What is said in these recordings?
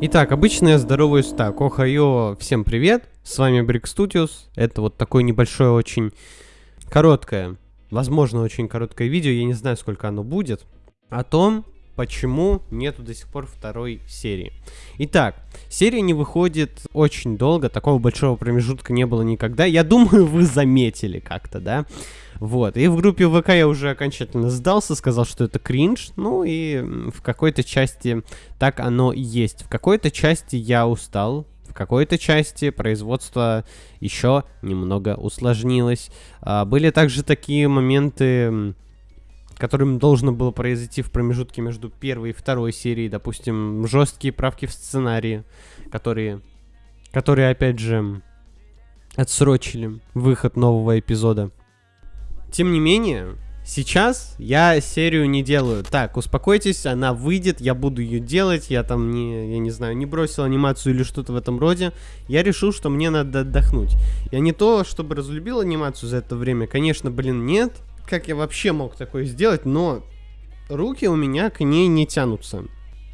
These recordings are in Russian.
Итак, обычно я здороваюсь так. Охайо, всем привет. С вами Brick Studios. Это вот такое небольшое, очень короткое, возможно, очень короткое видео. Я не знаю, сколько оно будет. О том, почему нету до сих пор второй серии. Итак, серия не выходит очень долго, такого большого промежутка не было никогда. Я думаю, вы заметили как-то, да? Вот, и в группе ВК я уже окончательно сдался, сказал, что это кринж, ну и в какой-то части так оно и есть. В какой-то части я устал, в какой-то части производство еще немного усложнилось. А, были также такие моменты, которым должно было произойти в промежутке между первой и второй серией, допустим, жесткие правки в сценарии, которые, которые опять же, отсрочили выход нового эпизода. Тем не менее, сейчас я серию не делаю. Так, успокойтесь, она выйдет, я буду ее делать, я там не, я не знаю, не бросил анимацию или что-то в этом роде. Я решил, что мне надо отдохнуть. Я не то, чтобы разлюбил анимацию за это время, конечно, блин, нет. Как я вообще мог такое сделать, но руки у меня к ней не тянутся.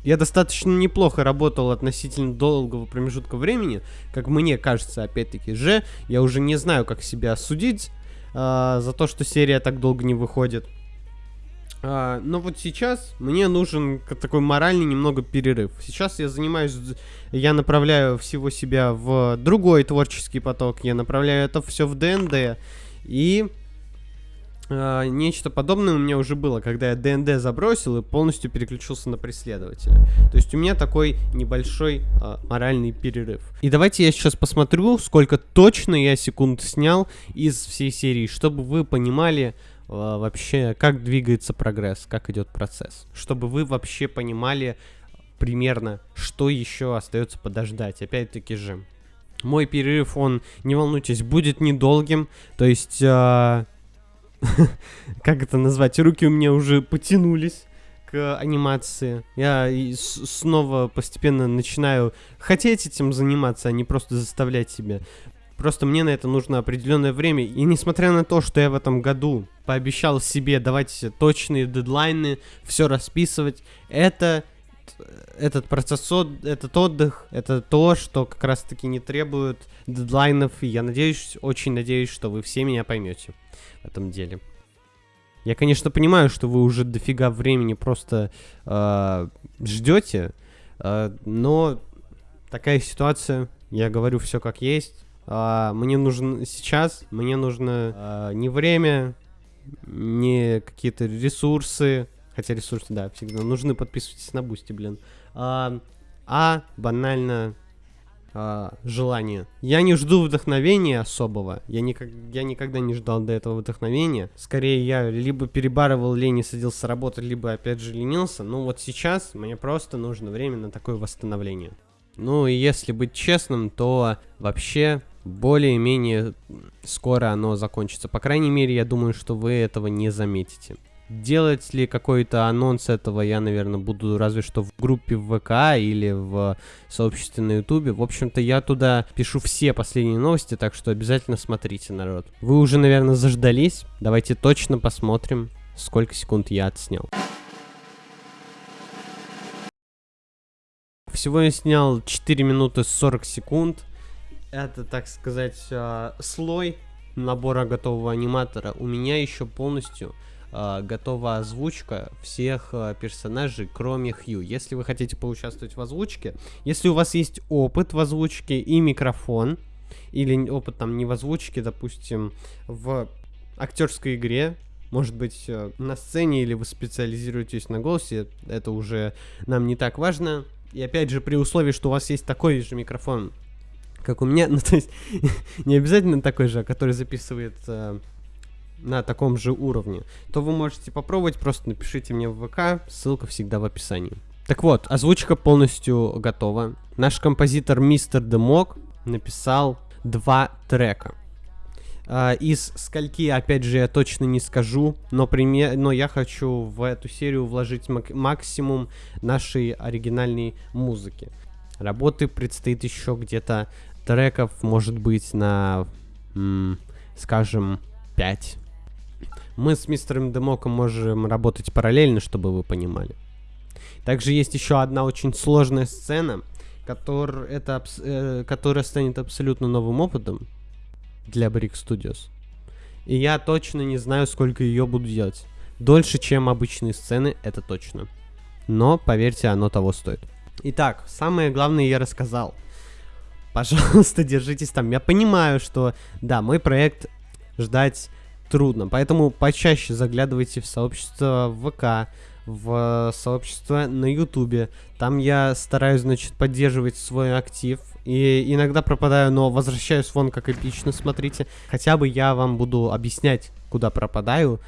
Я достаточно неплохо работал относительно долгого промежутка времени, как мне кажется, опять-таки же, я уже не знаю, как себя осудить, а, за то, что серия так долго не выходит. А, но вот сейчас мне нужен такой моральный немного перерыв. Сейчас я занимаюсь, я направляю всего себя в другой творческий поток, я направляю это все в ДНД. И нечто подобное у меня уже было, когда я ДНД забросил и полностью переключился на преследователя. То есть у меня такой небольшой а, моральный перерыв. И давайте я сейчас посмотрю, сколько точно я секунд снял из всей серии, чтобы вы понимали а, вообще, как двигается прогресс, как идет процесс. Чтобы вы вообще понимали примерно, что еще остается подождать. Опять-таки же, мой перерыв, он, не волнуйтесь, будет недолгим. То есть... А как это назвать, руки у меня уже потянулись к анимации. Я снова постепенно начинаю хотеть этим заниматься, а не просто заставлять себя. Просто мне на это нужно определенное время. И несмотря на то, что я в этом году пообещал себе давать точные дедлайны, все расписывать, это этот процесс, этот отдых, это то, что как раз таки не требует дедлайнов. И я надеюсь, очень надеюсь, что вы все меня поймете в этом деле. Я, конечно, понимаю, что вы уже дофига времени просто э, ждете, э, но такая ситуация, я говорю все как есть. Э, мне нужен сейчас, мне нужно э, не время, не какие-то ресурсы, хотя ресурсы, да, всегда нужны, подписывайтесь на Boosty, блин, а, а банально а, желание. Я не жду вдохновения особого. Я, никак, я никогда не ждал до этого вдохновения. Скорее, я либо перебарывал лень и садился работать, либо опять же ленился. Но вот сейчас мне просто нужно время на такое восстановление. Ну и если быть честным, то вообще более-менее скоро оно закончится. По крайней мере, я думаю, что вы этого не заметите. Делать ли какой-то анонс этого я, наверное, буду разве что в группе в ВК или в сообществе на Ютубе. В общем-то, я туда пишу все последние новости, так что обязательно смотрите, народ. Вы уже, наверное, заждались. Давайте точно посмотрим, сколько секунд я отснял. Всего я снял 4 минуты 40 секунд. Это, так сказать, а, слой набора готового аниматора. У меня еще полностью э, готова озвучка всех э, персонажей, кроме Хью. Если вы хотите поучаствовать в озвучке, если у вас есть опыт в озвучке и микрофон, или опыт там не в озвучке, допустим, в актерской игре, может быть, э, на сцене или вы специализируетесь на голосе, это уже нам не так важно. И опять же, при условии, что у вас есть такой же микрофон, как у меня, ну то есть не обязательно такой же, а который записывает э, на таком же уровне, то вы можете попробовать, просто напишите мне в ВК, ссылка всегда в описании. Так вот, озвучка полностью готова. Наш композитор Мистер Демок написал два трека. Uh, из скольки, опять же, я точно не скажу, но, пример, но я хочу в эту серию вложить мак максимум нашей оригинальной музыки. Работы предстоит еще где-то треков, может быть, на, скажем, 5 Мы с мистером Демоком можем работать параллельно, чтобы вы понимали. Также есть еще одна очень сложная сцена, который, это, э, которая станет абсолютно новым опытом для Brick Studios. И я точно не знаю, сколько ее буду делать. Дольше, чем обычные сцены, это точно. Но, поверьте, оно того стоит. Итак, самое главное я рассказал. Пожалуйста, держитесь там. Я понимаю, что, да, мой проект ждать трудно. Поэтому почаще заглядывайте в сообщество ВК, в сообщество на Ютубе. Там я стараюсь, значит, поддерживать свой актив. И иногда пропадаю, но возвращаюсь вон как эпично, смотрите. Хотя бы я вам буду объяснять, куда пропадаю.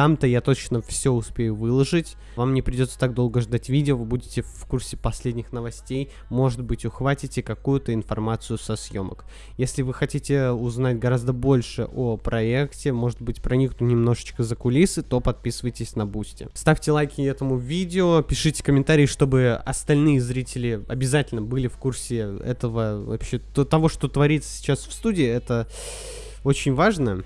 Там-то я точно все успею выложить. Вам не придется так долго ждать видео, вы будете в курсе последних новостей. Может быть, ухватите какую-то информацию со съемок. Если вы хотите узнать гораздо больше о проекте, может быть, проникнуть немножечко за кулисы, то подписывайтесь на Boosty. Ставьте лайки этому видео, пишите комментарии, чтобы остальные зрители обязательно были в курсе этого вообще того, что творится сейчас в студии. Это очень важно.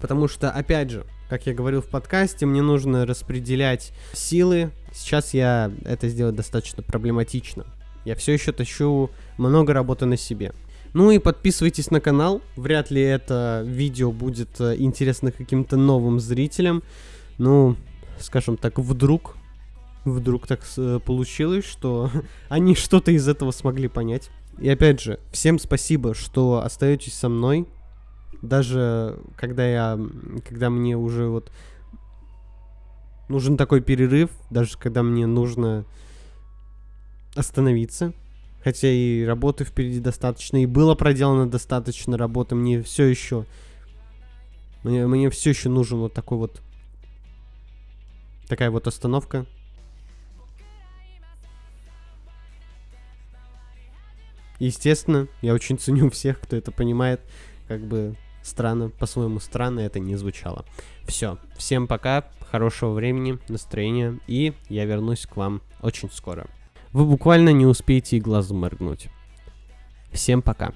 Потому что, опять же, как я говорил в подкасте, мне нужно распределять силы. Сейчас я это сделать достаточно проблематично. Я все еще тащу много работы на себе. Ну и подписывайтесь на канал. Вряд ли это видео будет э, интересно каким-то новым зрителям. Ну, скажем так, вдруг вдруг так э, получилось, что они что-то из этого смогли понять. И опять же, всем спасибо, что остаетесь со мной даже когда я, когда мне уже вот нужен такой перерыв, даже когда мне нужно остановиться, хотя и работы впереди достаточно, и было проделано достаточно работы, мне все еще, мне, мне все еще нужен вот такой вот, такая вот остановка. Естественно, я очень ценю всех, кто это понимает, как бы Странно, по-своему странно это не звучало. Все, всем пока, хорошего времени, настроения, и я вернусь к вам очень скоро. Вы буквально не успеете и глазом моргнуть. Всем пока.